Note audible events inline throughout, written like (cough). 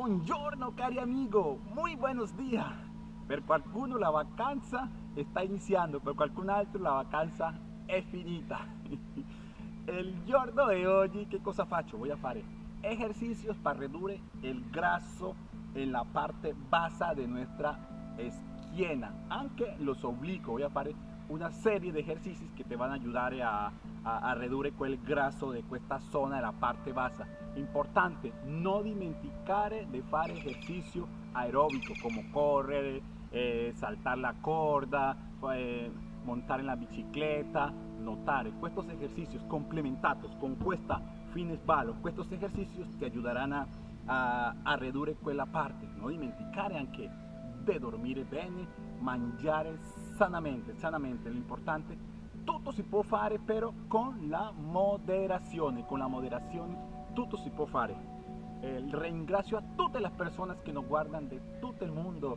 Buongiorno cari amigo, muy buenos días. Per qualcuno la vacanza sta iniziando, per qualcun altro la vacanza è finita. (laughs) El giorno de hoy, ¿qué cosa faccio? Voy a fare ejercicios para reducir el graso en la parte basa de nuestra esquina, anche los oblicuos. Voy a fare una serie de ejercicios que te van a ayudar a, a, a ridurre quel de questa zona della parte bassa. Importante, no dimenticare di fare ejercicio aeróbico come correre, eh, saltar la corda, eh, montar en la bicicleta, notare. Estos ejercicios complementados con questa fines ballo, estos ejercicios te ayudarán a, a, a ridurre quella parte. No dimenticare anche di dormire bene, mangiare sanamente, sanamente. Lo importante, tutto si può fare però con la moderazione, con la moderazione tutto si può fare. Eh, ringrazio a tutte le persone che nos guardan de tutto il mondo.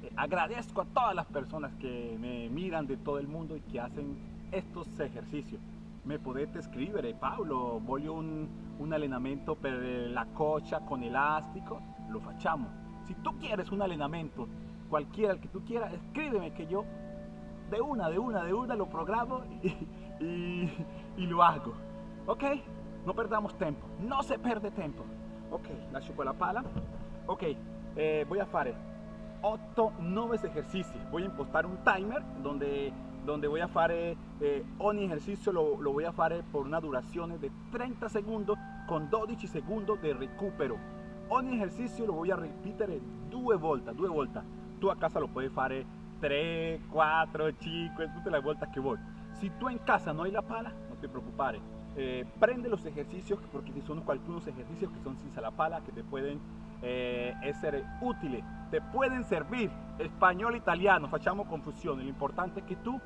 Eh, agradezco a todas las personas que me miran de todo el mundo y que hacen estos ejercicios. Me podete scrivere, Paolo, voglio un, un allenamento per la coccia con elástico, lo facciamo. Si tú quieres un allenamento, cualquiera el que tú quieras, escríbeme que yo de una, de una, de una lo programo y, y, lo hago. ¿Ok? No perdamos tiempo, no se pierde tiempo. Ok, lascio qua la pala. Ok, eh, voy a fare 8, 9 ejercicios. Voy a impostar un timer donde, donde voy a fare eh, ejercicio lo, lo voy a fare por una duración de 30 segundos con 12 segundos de recupero. Ogni ejercicio lo voy a repetir due volte, due volte. Tú a casa lo puedes fare 3, 4, 5, tutte le volte que voy. Si tú en casa no hay la pala, no te preocupes. Eh, prende los ejercicios porque son algunos ejercicios que son sin la pala que te pueden eh, ser útiles, te pueden servir. Español, italiano, facciamo confusión. Lo importante es que tú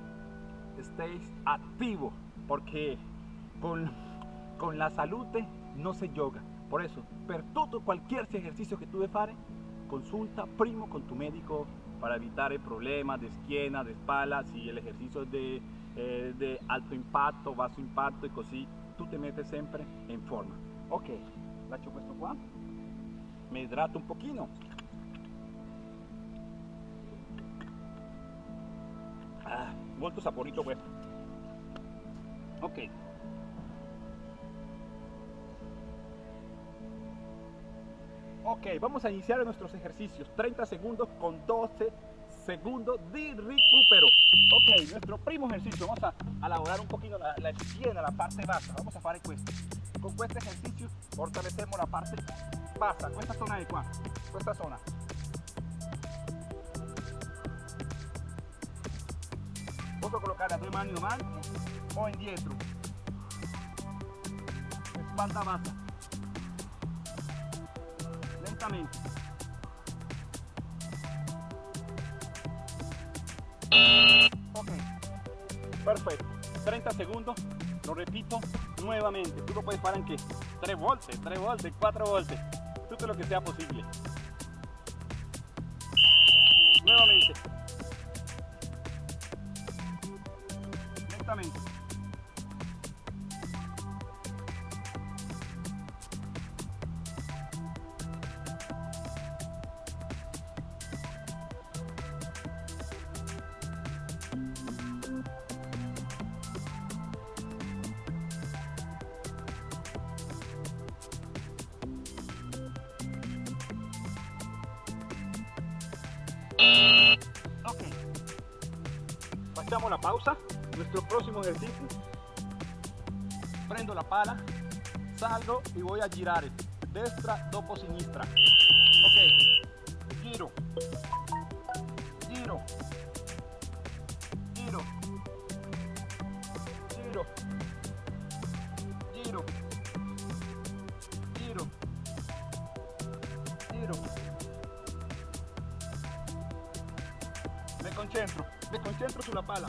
estés activo porque con, con la salud no se yoga. Por eso, per todo cualquier ejercicio que tú de fare, consulta primo con tu médico para evitar problemas de esquina, de espalda, si el ejercicio es de, eh, alto impacto, bajo impacto y così tu te metes sempre in forma. Ok, lascio questo qua, mi idrato un pochino. Ah, molto saporito questo. Ok. Ok, vamos a iniciar nuestros ejercicios. 30 segundos con 12 segundos de recupero. Ok, nuestro primo ejercicio. Vamos a, a elaborar un poquito la, la la parte baja. Vamos a fare questo. Con este ejercicio fortalecemos la parte baja. Questa zona di qua. Questa zona. Posso colocar las dos manos avanti o indietro. Espalda baja. Lentamente. Ok, perfecto. 30 segundos, lo repito nuevamente. Tú lo puedes parar en que 3 voltios, 3 voltios, 4 voltios, todo lo que sea posible. Nuevamente. Ok, facciamo la pausa, nuestro próximo ejercicio. Prendo la pala, salgo y voy a girare destra dopo sinistra. Me concentro, me concentro sulla pala.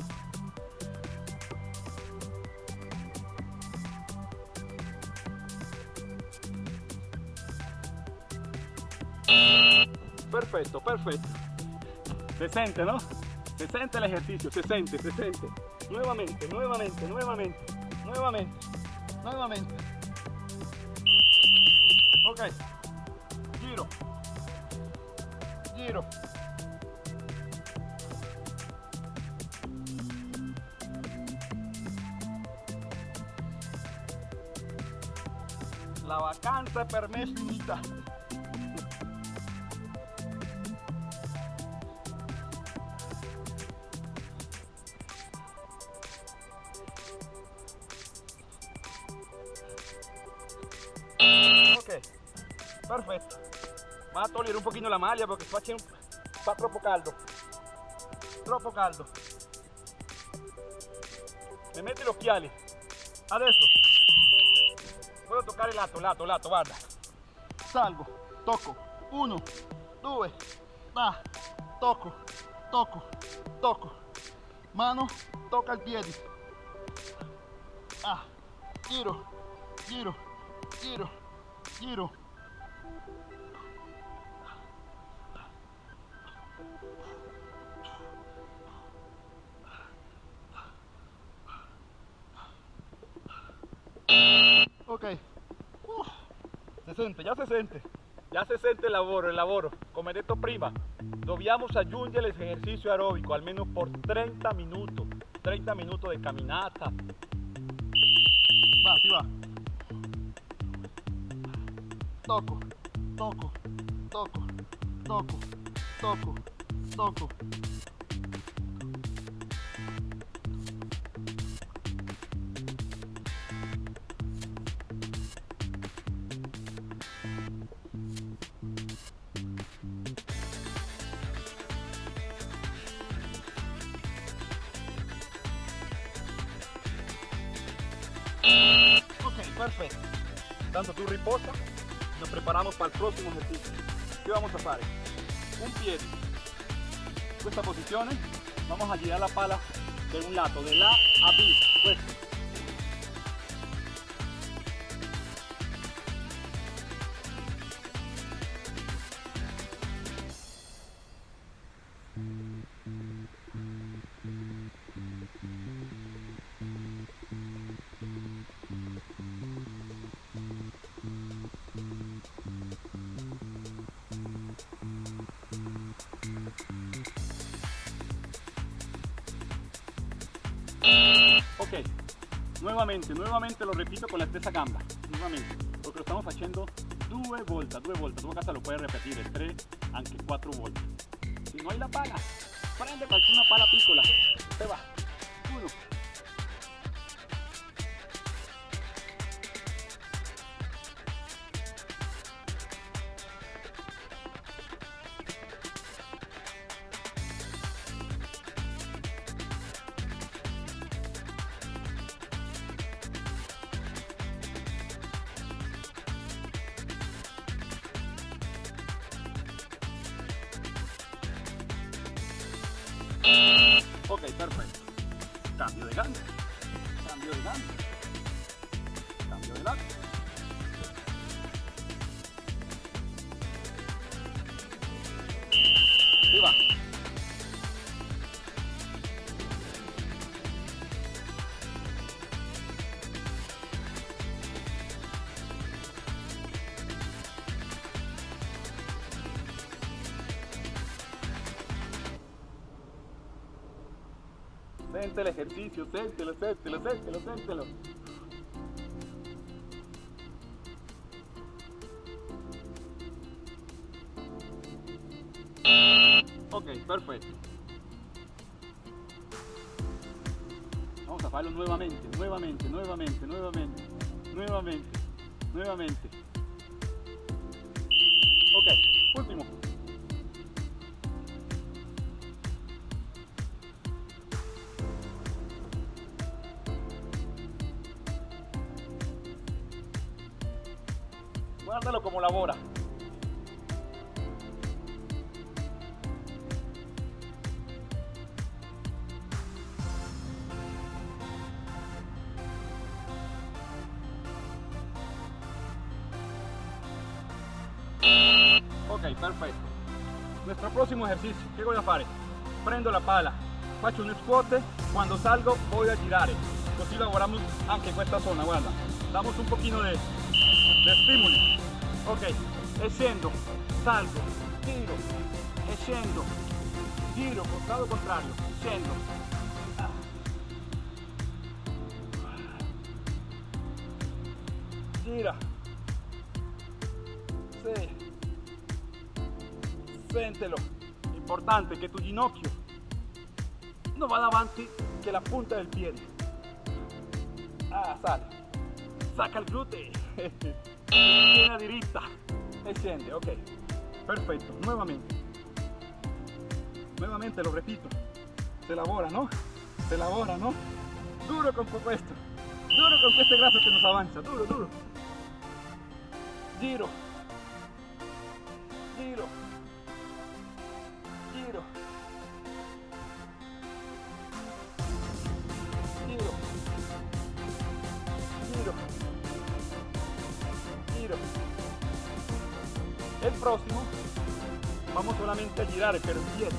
Perfetto, perfetto. Se sente, ¿no? Se sente el ejercicio, se sente, se sente. Nuevamente, nuevamente, nuevamente, nuevamente, nuevamente. Ok, giro, giro. Vacanza per me è finita. Ok, perfetto. Vado a togliere un pochino la maglia perché fa, fa troppo caldo. Troppo caldo. Mi metti gli occhiali. Il lato, lato, lato, guarda. Salgo, tocco. Uno, due, va, tocco, tocco, tocco. Mano, tocca il piede. Ah, giro, giro, giro, giro. Ok, 60, ya 60. Ya 60 elaboro, elaboro. Come esto prima. Dobbiamo el ejercicio aeróbico, al menos por 30 minutos. 30 minutos de caminata. Va, sí va. Toco, toco, toco, toco, toco, toco. Ok, perfecto. Tanto tú riposa, nos preparamos para el próximo ejercicio. ¿Qué vamos a hacer? Un pie. Esta posición, vamos a girar la pala de un lado, de la a B. Questo. Nuevamente, nuevamente lo repito con la stessa gamba, nuevamente, porque lo estamos haciendo due volte, due volte, tu casa lo puedes repetir, tre, anche quattro volte. Si no hay la pala, prende qualcuna pala piccola, se va, Ok, perfecto. Cambio de gamba. Sente el ejercicio, séntelo, séntelo, séntelo, séntelo. Ok, perfecto. Vamos a hacerlo nuevamente, nuevamente, nuevamente, nuevamente, nuevamente, nuevamente. Guárdalo como labora. Ok, perfetto. Nuestro próximo ejercicio, che voy a fare? Prendo la pala, faccio un squat, quando salgo voy a girare. Così lavoriamo anche in questa zona, guarda. Damos un pochino de, de estímulo. Ok, scendo, salgo, giro, e scendo, giro, costado contrario, scendo. Gira. Sì. Sentelo. Importante che tu ginocchio non vada avanti che la punta del piede. Ah, sale. Sacca il gluteo. (laughs) Tiene diritta. E scende, ok. Perfetto, nuevamente. Nuevamente lo repito. Se lavora, ¿no? Se lavora, ¿no? Duro con questo. Duro con este graso que nos avanza. Duro, duro. Giro. Giro. Giro. Próximo vamos solamente a girar pero bien.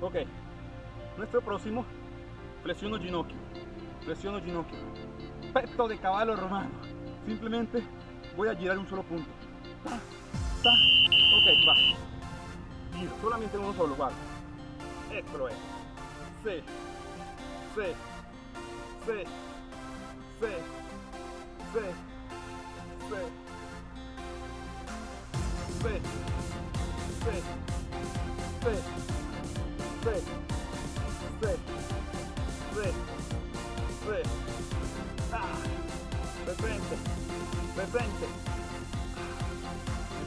Ok, nuestro próximo, flexiono ginocchio, flexiono ginocchio, petto de caballo romano. Simplemente voy a girar un solo punto. Ta, ta. Ok, va. Giro, solamente uno solo, guarda. Esto es. Sí, sí, sí, sí, sí, sí, sí, sí, sí. Sí, sí, sí, sí. Ah, presente, presente.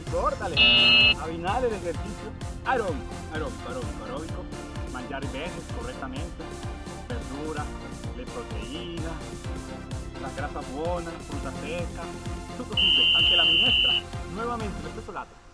Ricordale, abbinare l'esercizio aerobico, aerobico, aerobico, aerobico, mangiare bene, correttamente, verdura, verduras, de proteínas, las grasas buenas, frutas secas, sucos, ante la minestra, nuevamente, este plato.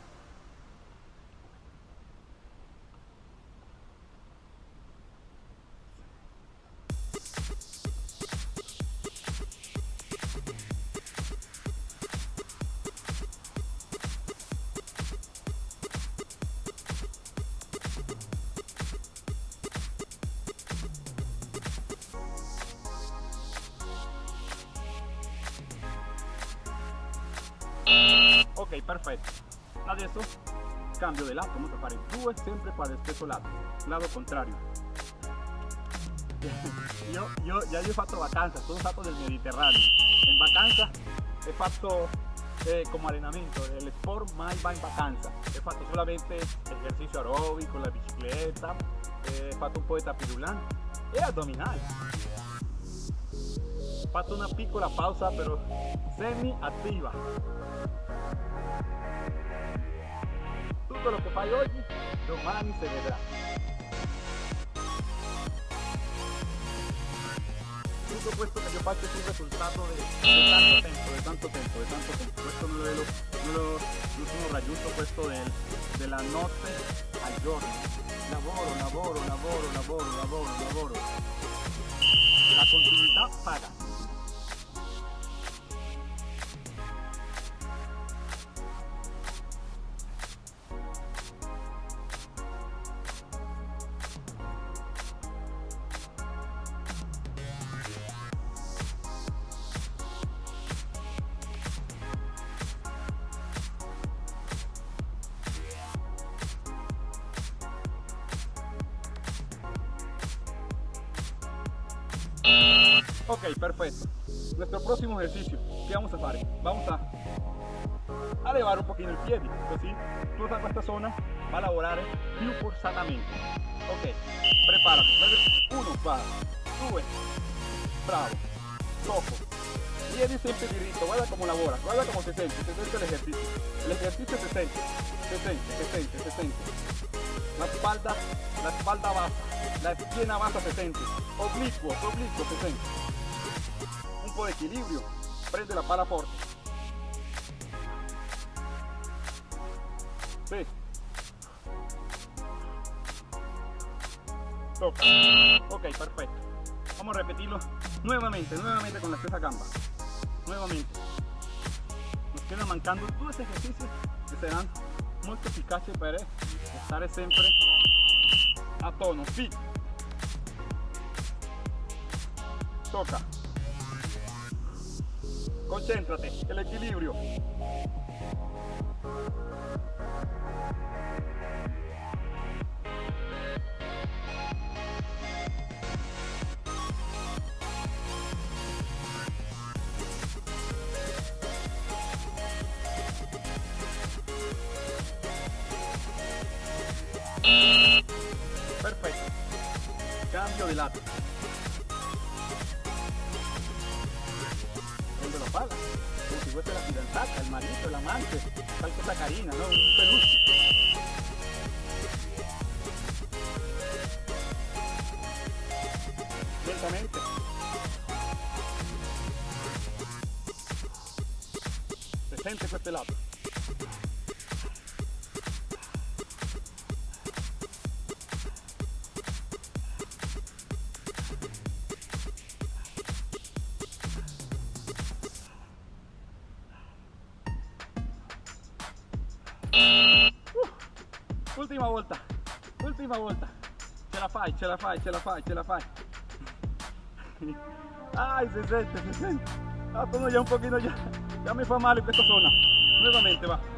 Perfecto. Adesso, cambio de lato. Vamos a fare due sempre para el stesso lato. Lado contrario. (laughs) Yo, yo, ya yo he fatto vacanzas, sono stato del Mediterráneo. En vacanza he fatto eh, como entrenamiento, el sport más va en vacanza. He fatto solamente ejercicio aeróbico, la bicicleta, eh, he fatto un po' di tapirulán abdominal. He fatto una piccola pausa, pero semi activa. Tudo o que faz hoje, não vai me celebrar. Por supuesto que yo parte es un resultado de, tanto tiempo, de tanto tiempo, de tanto tiempo. Esto no lo, no lo, no sono raggiunto questo del, della notte al giorno. Lavoro, lavoro, lavoro, lavoro, lavoro, lavoro. La continuidad paga. Perfecto. Nuestro próximo ejercicio, ¿qué vamos a hacer? Vamos a, elevar un poquito el pie, así, tú esta zona, va a lavorare ¿eh? più forzatamente. Ok, prepárate. Uno, baja, sube, bravo, flojo, piedi siempre directo, guarda como labora, guarda como se siente, se siente el ejercicio. El ejercicio se siente, se siente, se se siente. La espalda, la espalda baja, la esquina baja se siente, oblicuo, oblicuo se siente. Di equilibrio, prende la pala forte. Toca. Ok, perfecto. Vamos a repetirlo nuevamente, nuevamente con la stessa gamba. Nuevamente. Nos quedan mancando dos ejercicios que serán muy eficaces para estar siempre a tono. Sí. toca. Concéntrate, el equilibrio. Si la fidanzata, el marito, el amante, tal cosa carina, ¿no? Un peluche. Lentamente. Presente con este ultima volta. Ce la fai, ce la fai, ce la fai, ce la fai. Ay, se sente, se sente. Ah, ya un poquito ya. Ya me fa male questa zona. Nuevamente va.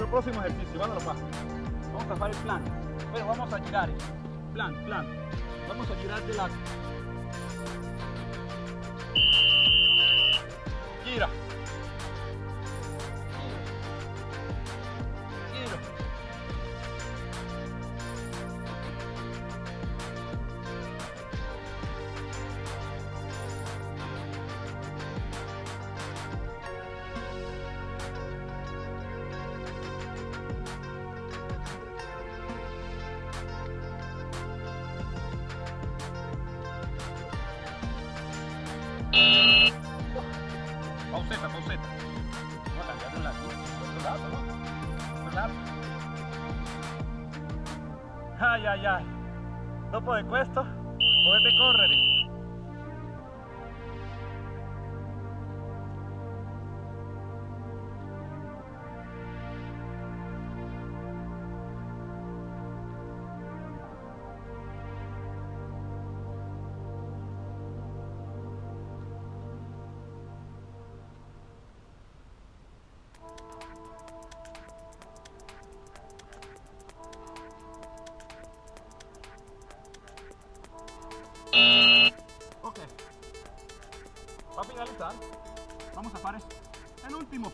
Nuestro próximo ejercicio, vámonos pa. Vamos a hacer el plan. Bueno, vamos a girar. Plan, plan. Vamos a girar de lado. Pauseta, pauseta. Vamos a cambiar. De otro lado, ¿no? Otro lado. Ay, ay, ay. Dopo de questo, potete correre. Vamos a hacer el último.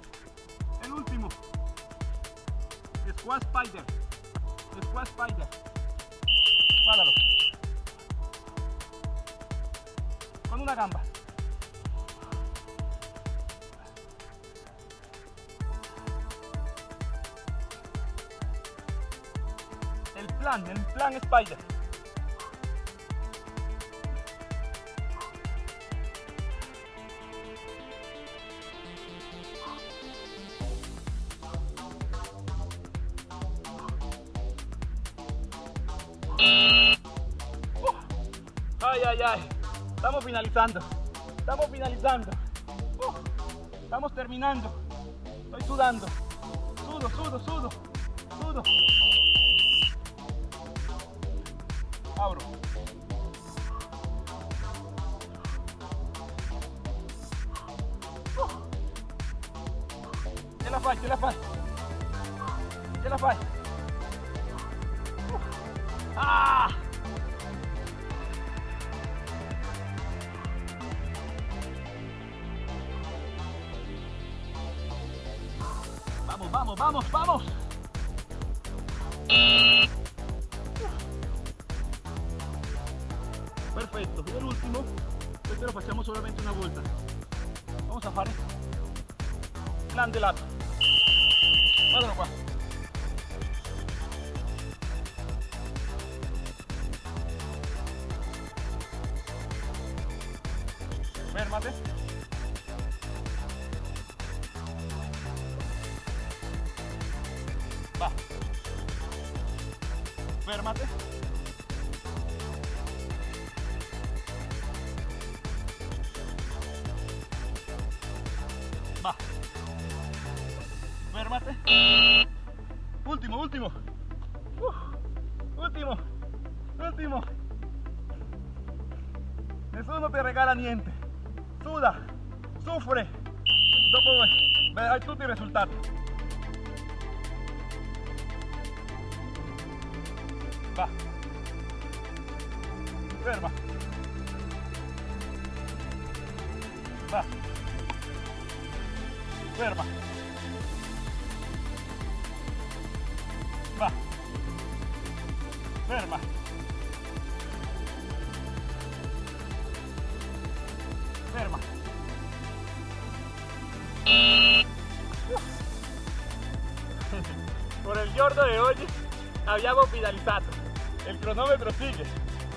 El último. Squat Spider. Squat Spider. Páralo. Con una gamba. El plan, el plan Spider. Ay, ay, ay. Estamos finalizando. Estamos finalizando. Estamos terminando. Estoy sudando. Sudo, sudo, sudo. Sudo. Abro. Uh. Ce la fai, ce la fai. Ce la fai. Vamos, vamos, vamos, vamos. Perfecto. Y el último, este lo facciamo solamente una vuelta. Vamos a fare plan de lato. Guardalo qua. Va. Último, último. Uh, último. Último. Nessuno te regala niente. Suda, sufre. Dopo vedrai tutti i. Va. Ferma. Ferma. Va. Ferma. Ferma. (laughs) Por el giorno de oggi abbiamo finalizzato. El cronómetro sigue,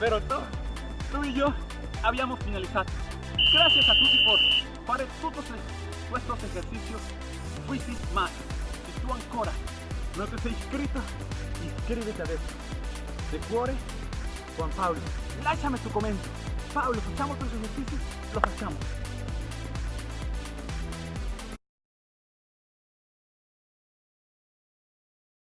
pero tú, tú y yo abbiamo finalizzato. Gracias a tutti por fare todos estos ejercicios Fuisi más. Si tú ancora no te sei iscritto, iscriviti adesso. De cuore, Juan Pablo. Lasciami tu commento. Paolo, facciamo tutti gli esercizi? Lo facciamo.